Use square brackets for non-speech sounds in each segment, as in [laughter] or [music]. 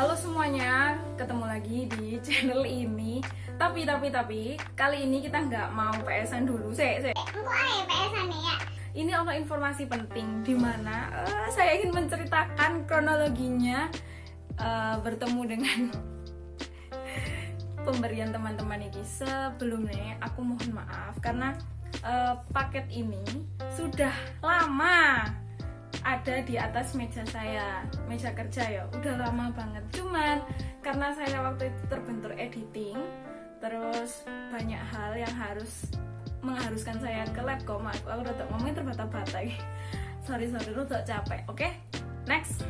Halo semuanya, ketemu lagi di channel ini. Tapi tapi tapi kali ini kita nggak mau PSan dulu, ae PSan ya. Ini ada informasi penting di mana eh, saya ingin menceritakan kronologinya eh, bertemu dengan [laughs] pemberian teman-teman ini. Sebelumnya aku mohon maaf karena eh, paket ini sudah lama ada di atas meja saya meja kerja ya. Udah lama banget. Cuman karena saya waktu itu terbentur editing terus banyak hal yang harus mengharuskan saya ke lab kok aku aku udah ngomongin terbata-bata [laughs] sorry sorry udah capek. Oke okay? next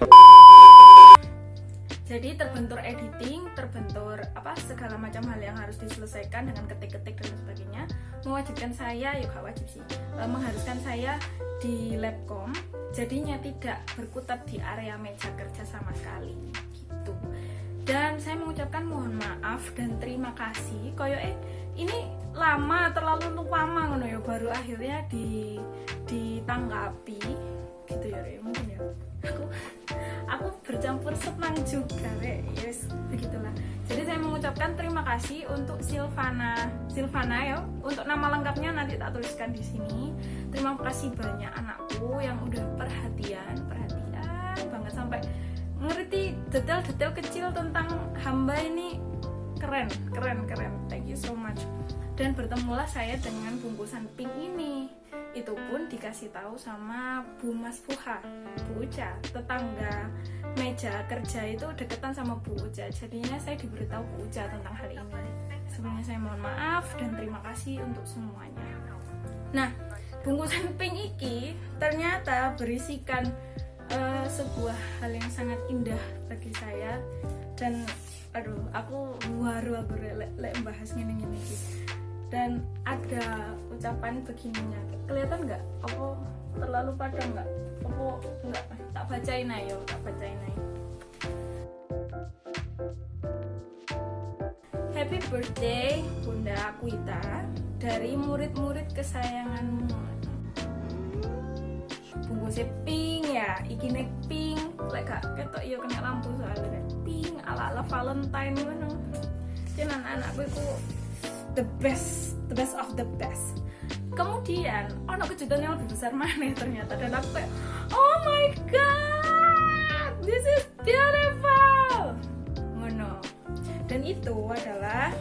jadi terbentur editing, terbentur apa segala macam hal yang harus diselesaikan dengan ketik-ketik dan sebagainya mewajibkan saya, yuk gak wajib sih, eh, mengharuskan saya di labcom. Jadinya tidak berkutat di area meja kerja sama sekali gitu. Dan saya mengucapkan mohon maaf dan terima kasih. Koyo eh ini lama terlalu lama ngono ya baru akhirnya di ditanggapi juga re yes begitulah. Jadi saya mengucapkan terima kasih untuk Silvana Silvana ya untuk nama lengkapnya nanti tak tuliskan di sini. Terima kasih banyak anakku yang udah perhatian perhatian banget sampai ngerti detail-detail kecil tentang hamba ini. Keren keren keren. Thank you so much. Dan bertemulah saya dengan bungkusan pink ini itu pun dikasih tahu sama Bu Mas Fuha Bu Uca. Tetangga meja kerja itu deketan sama Bu Uca. Jadinya saya diberitahu Bu Uca tentang hal ini. Sebelumnya saya mohon maaf dan terima kasih untuk semuanya. Nah bungkusan pink iki ternyata berisikan uh, sebuah hal yang sangat indah bagi saya. Dan aduh aku baru aku lek le, bahas gini gini dan ada ucapan begininya. Kelihatan nggak? Apa terlalu padang nggak? Apa nggak? Tak bacain ayo tak bacain ayo Happy birthday Bunda Akuita dari murid-murid kesayanganmu. Bungkusnya pink ya iki nek pink. Lek gak ketok ya kena lampu soalnya. Pink ala ala valentine ngono. Jadi anak-anakku the best the best of the best. Kemudian ono kejutan yang lebih besar mana ternyata? Dan aku kayak oh my god this is beautiful! Ngono. Dan itu adalah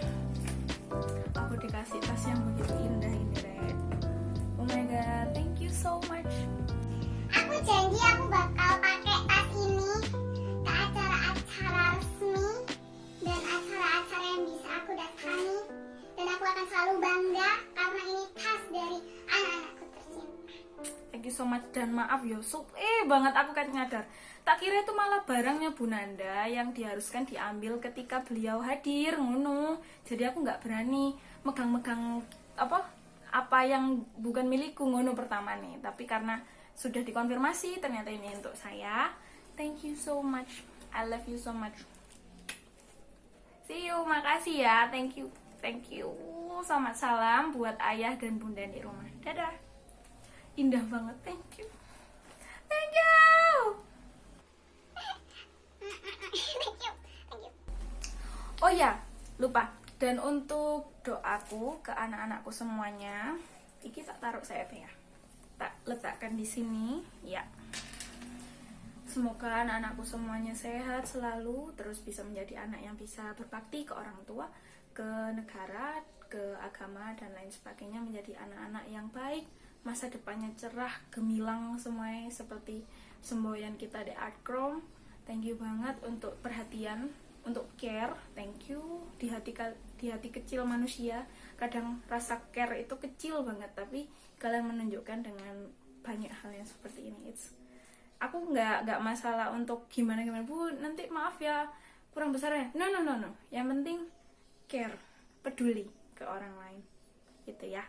so much dan maaf yo, so, eh banget aku kan nyadar. Tak kira itu malah barangnya Bu Nanda yang diharuskan diambil ketika beliau hadir ngono. Jadi aku nggak berani megang-megang apa apa yang bukan milikku ngono pertama nih. Tapi karena sudah dikonfirmasi ternyata ini untuk saya. Thank you so much. I love you so much. See you makasih ya. Thank you thank you. Selamat salam buat ayah dan bunda di rumah. Dadah indah banget thank you. Thank you. Oh ya lupa. Dan untuk doaku ke anak-anakku semuanya iki tak taruh saya ya. Tak letakkan di sini ya. Semoga anak-anakku semuanya sehat selalu terus bisa menjadi anak yang bisa berbakti ke orang tua ke negara ke agama dan lain sebagainya menjadi anak-anak yang baik masa depannya cerah gemilang semuanya seperti semboyan kita di Chrome. Thank you banget untuk perhatian untuk care. Thank you. Di hati di hati kecil manusia kadang rasa care itu kecil banget tapi kalian menunjukkan dengan banyak hal yang seperti ini. It's aku nggak nggak masalah untuk gimana gimana. Bu nanti maaf ya kurang besar ya. No no no no. Yang penting care peduli ke orang lain. Gitu ya